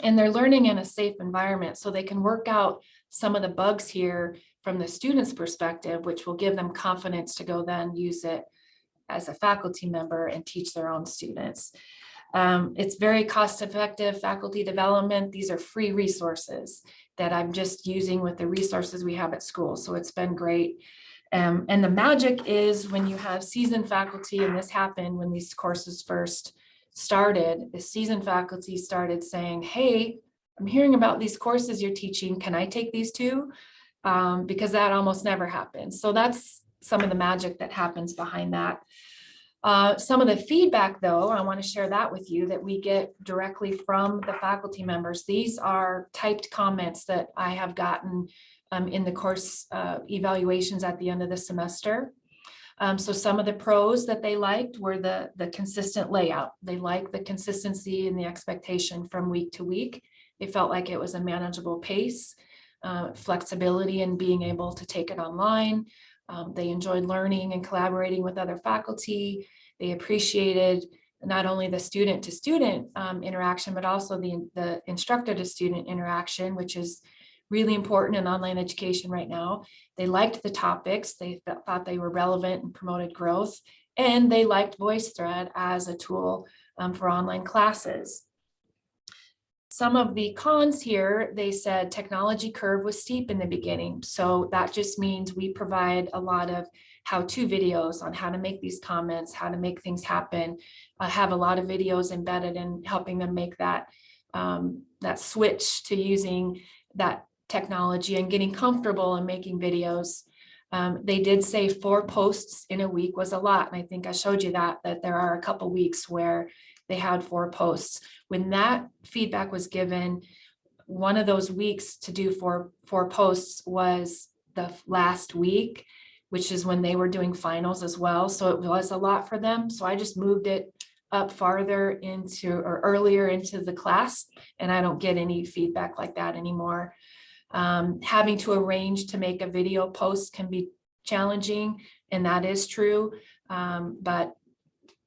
And they're learning in a safe environment so they can work out some of the bugs here from the student's perspective, which will give them confidence to go then use it as a faculty member and teach their own students. Um, it's very cost effective faculty development. These are free resources that I'm just using with the resources we have at school. So it's been great. Um, and the magic is when you have seasoned faculty, and this happened when these courses first started, the seasoned faculty started saying, hey, I'm hearing about these courses you're teaching. Can I take these too? Um, because that almost never happens. So that's some of the magic that happens behind that. Uh, some of the feedback, though, I want to share that with you that we get directly from the faculty members. These are typed comments that I have gotten um, in the course uh, evaluations at the end of the semester. Um, so some of the pros that they liked were the, the consistent layout. They liked the consistency and the expectation from week to week. They felt like it was a manageable pace, uh, flexibility in being able to take it online. Um, they enjoyed learning and collaborating with other faculty. They appreciated not only the student to student um, interaction, but also the, the instructor to student interaction, which is really important in online education right now. They liked the topics. They th thought they were relevant and promoted growth. And they liked VoiceThread as a tool um, for online classes. Some of the cons here, they said technology curve was steep in the beginning. So that just means we provide a lot of how-to videos on how to make these comments, how to make things happen. I have a lot of videos embedded in helping them make that, um, that switch to using that technology and getting comfortable and making videos. Um, they did say four posts in a week was a lot. And I think I showed you that, that there are a couple weeks where they had four posts. When that feedback was given, one of those weeks to do four, four posts was the last week, which is when they were doing finals as well. So it was a lot for them. So I just moved it up farther into or earlier into the class and I don't get any feedback like that anymore. Um, having to arrange to make a video post can be challenging and that is true. Um, but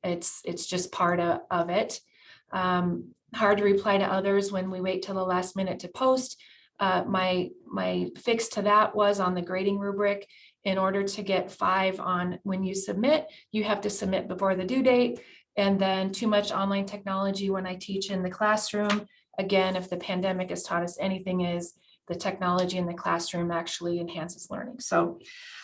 it's it's just part of, of it. Um, hard to reply to others when we wait till the last minute to post. Uh, my my fix to that was on the grading rubric. In order to get five on when you submit, you have to submit before the due date. And then too much online technology when I teach in the classroom. Again, if the pandemic has taught us anything is the technology in the classroom actually enhances learning. So,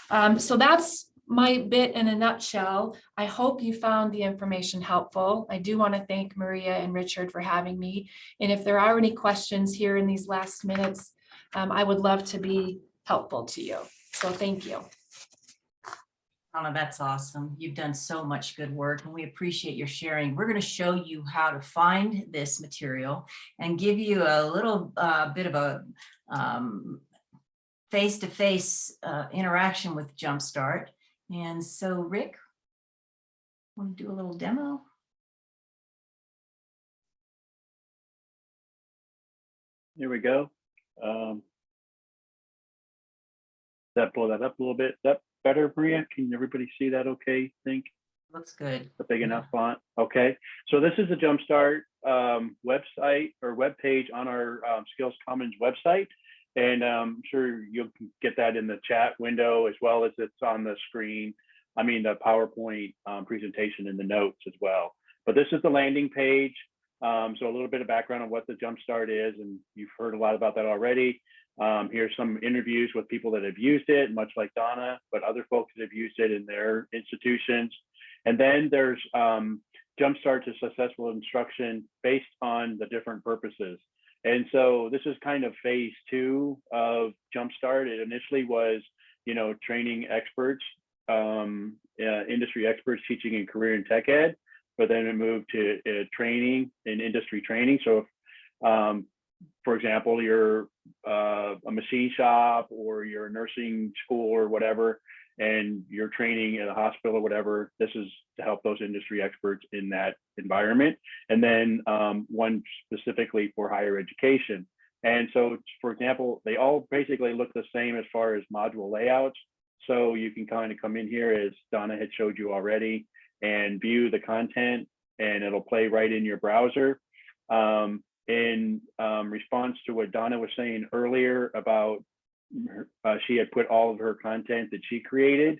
um, so that's my bit in a nutshell. I hope you found the information helpful. I do want to thank Maria and Richard for having me. And if there are any questions here in these last minutes, um, I would love to be helpful to you. So thank you.
Anna, that's awesome. You've done so much good work and we appreciate your sharing. We're going to show you how to find this material and give you a little uh, bit of a um, face-to-face uh, interaction with Jumpstart. And so Rick, want to do a little demo?
Here we go. Um, that blow that up a little bit. Is that better, Maria? Can everybody see that okay? Think
Looks good.
A big enough font? Okay. So this is the Jumpstart um, website or web page on our um, Skills Commons website. And um, I'm sure you'll get that in the chat window as well as it's on the screen. I mean, the PowerPoint um, presentation in the notes as well. But this is the landing page. Um, so a little bit of background on what the Jumpstart is, and you've heard a lot about that already. Um, here's some interviews with people that have used it, much like Donna, but other folks that have used it in their institutions. And then there's um, Jumpstart to successful instruction based on the different purposes. And so this is kind of phase two of Jumpstart. It initially was, you know, training experts, um, uh, industry experts teaching in career and tech ed, but then it moved to uh, training and industry training. So, if, um, for example, you're uh, a machine shop or you're a nursing school or whatever, and you're training at a hospital or whatever, this is to help those industry experts in that environment. And then um, one specifically for higher education. And so, for example, they all basically look the same as far as module layouts. So you can kind of come in here as Donna had showed you already and view the content and it'll play right in your browser. Um, in um, response to what Donna was saying earlier about uh, she had put all of her content that she created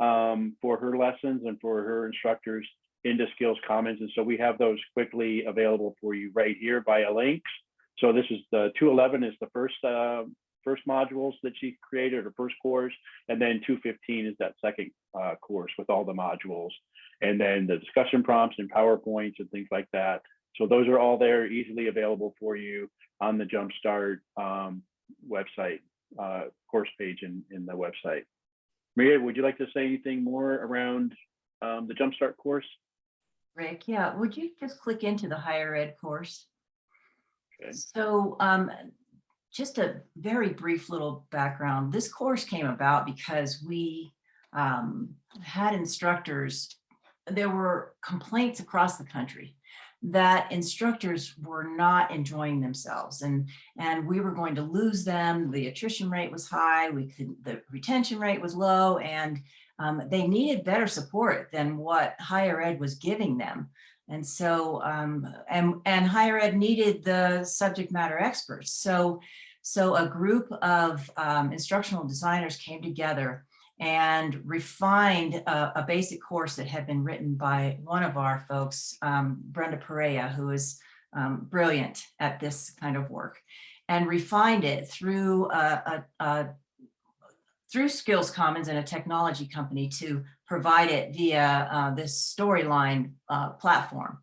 um, for her lessons and for her instructors into Skills Commons. And so we have those quickly available for you right here via links. So this is the 211 is the first uh, first modules that she created or first course, and then 215 is that second uh, course with all the modules, and then the discussion prompts and PowerPoints and things like that. So those are all there, easily available for you on the Jumpstart um, website, uh, course page in, in the website. Maria, would you like to say anything more around um, the Jumpstart course?
Rick, yeah, would you just click into the higher ed course?
Okay.
So um, just a very brief little background. This course came about because we um, had instructors, there were complaints across the country that instructors were not enjoying themselves and and we were going to lose them. The attrition rate was high, we could, the retention rate was low, and um, they needed better support than what higher ed was giving them. And so, um, and, and higher ed needed the subject matter experts. So, so a group of um, instructional designers came together and refined a, a basic course that had been written by one of our folks, um, Brenda Perea, who is um, brilliant at this kind of work, and refined it through a, a, a through Skills Commons and a technology company to provide it via uh, this storyline uh, platform.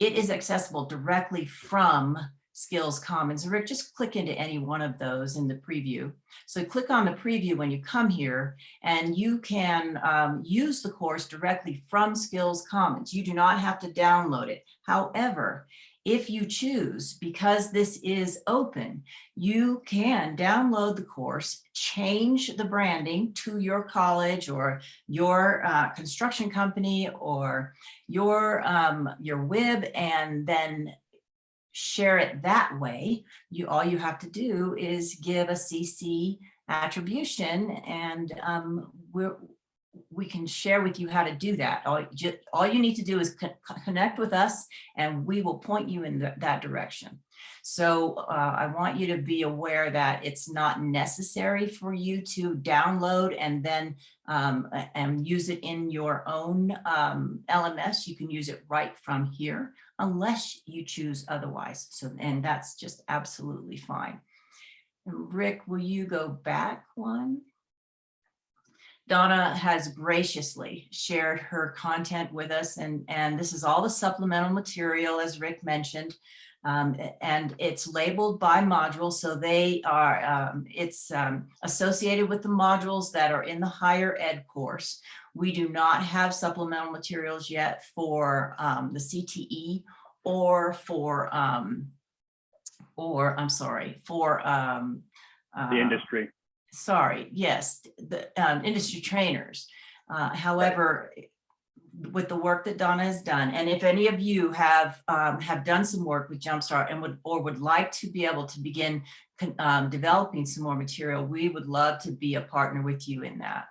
It is accessible directly from Skills Commons. Rick, just click into any one of those in the preview. So click on the preview when you come here and you can um, use the course directly from Skills Commons. You do not have to download it. However, if you choose, because this is open, you can download the course, change the branding to your college or your uh, construction company or your, um, your WIB and then share it that way. You, all you have to do is give a CC attribution and um, we're, we can share with you how to do that. All, ju- all you need to do is co- co- connect with us and we will point you in th- that direction. So uh, I want you to be aware that it's not necessary for you to download and then um, and use it in your own um, LMS. You can use it right from here unless you choose otherwise. So, and that's just absolutely fine. And Rick, will you go back one? Donna has graciously shared her content with us and, and this is all the supplemental material, as Rick mentioned. Um, and it's labeled by module, so they are, um, it's um, associated with the modules that are in the higher ed course. We do not have supplemental materials yet for um, the CTE or for, um, or, I'm sorry, for um,
The
uh,
industry.
sorry, yes, the um, industry trainers. Uh, However, with the work that Donna has done, and if any of you have, um, have done some work with Jumpstart and would, or would like to be able to begin um, developing some more material, we would love to be a partner with you in that.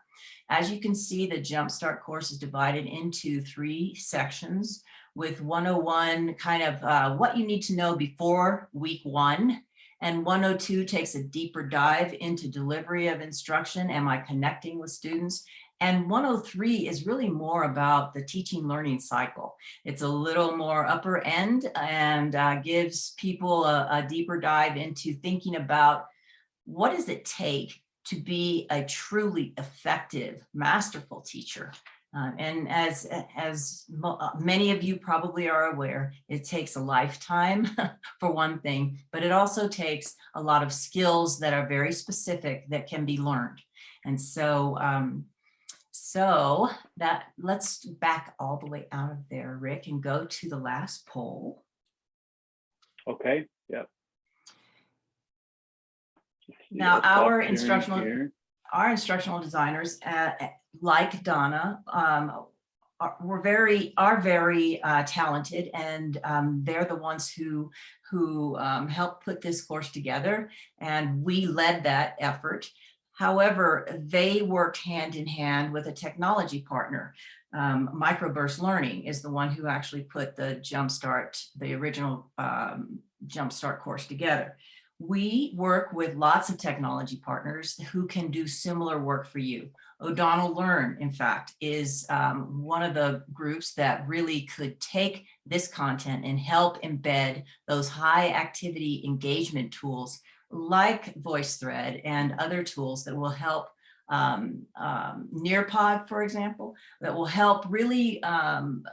As you can see, the Jumpstart course is divided into three sections with 101 kind of uh, what you need to know before week one. And 102 takes a deeper dive into delivery of instruction. Am I connecting with students? And 103 is really more about the teaching learning cycle. It's a little more upper end and uh, gives people a, a deeper dive into thinking about what does it take to be a truly effective, masterful teacher. Uh, and as, as uh, many of you probably are aware, it takes a lifetime for one thing, but it also takes a lot of skills that are very specific that can be learned. And so, um, so that let's back all the way out of there, Rick, and go to the last poll.
Okay, yep.
Now, our instructional-
here.
our instructional designers uh, like Donna, um, are, were very, are very uh, talented and um, they're the ones who, who um, helped put this course together and we led that effort. However, they worked hand in hand with a technology partner. Um, Microburst Learning is the one who actually put the Jumpstart, the original um, Jumpstart course together. We work with lots of technology partners who can do similar work for you. O'Donnell Learn, in fact, is um, one of the groups that really could take this content and help embed those high activity engagement tools like VoiceThread and other tools that will help um, um, Nearpod, for example, that will help really um,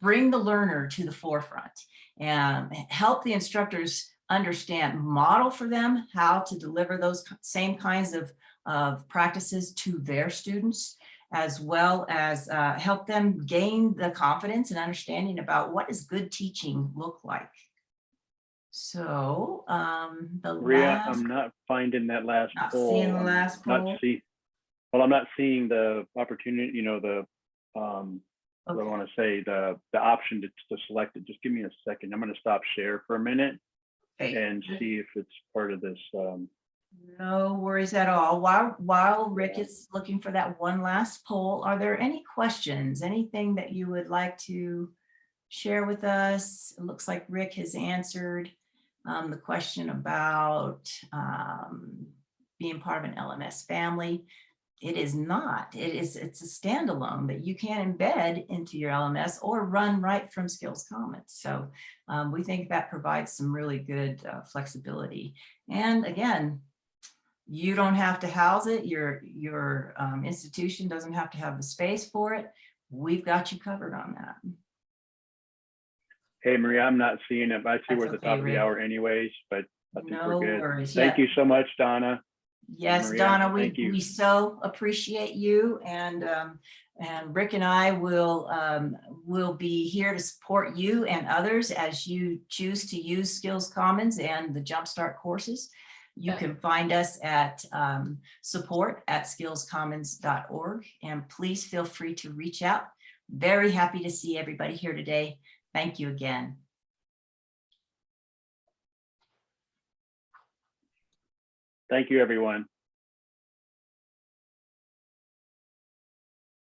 bring the learner to the forefront and help the instructors understand, model for them how to deliver those same kinds of, of practices to their students, as well as uh, help them gain the confidence and understanding about what does good teaching look like. So um, the last,
I'm not finding that last
Not
poll.
seeing the
I'm
last
not
poll?
see- Well, I'm not seeing the opportunity, you know, the, um, what I
Okay.
want to say, the, the option to, to select it. Just give me a second. I'm going to stop share for a minute
okay.
and see if it's part of this. Um,
No worries at all. While, while Rick is looking for that one last poll, are there any questions, anything that you would like to share with us? It looks like Rick has answered um, the question about um, being part of an LMS family. It is not. It is, it's a standalone that you can embed into your LMS or run right from Skills Commons. So um, we think that provides some really good uh, flexibility. And again, you don't have to house it. Your, your um, institution doesn't have to have the space for it. We've got you covered on that.
Hey, Maria, I'm not seeing it. but I see
That's
we're at the
okay,
top of
Rick.
the hour anyways, but I think
No
we're good.
worries.
Thank
Yeah.
you so much, Donna.
Yes,
Maria,
Donna, we,
thank you.
we so appreciate you and, um, and Rick and I will, um, will be here to support you and others as you choose to use Skills Commons and the Jumpstart courses. You can find us at, um, support at skillscommons.org and please feel free to reach out. Very happy to see everybody here today. Thank you again.
Thank you, everyone.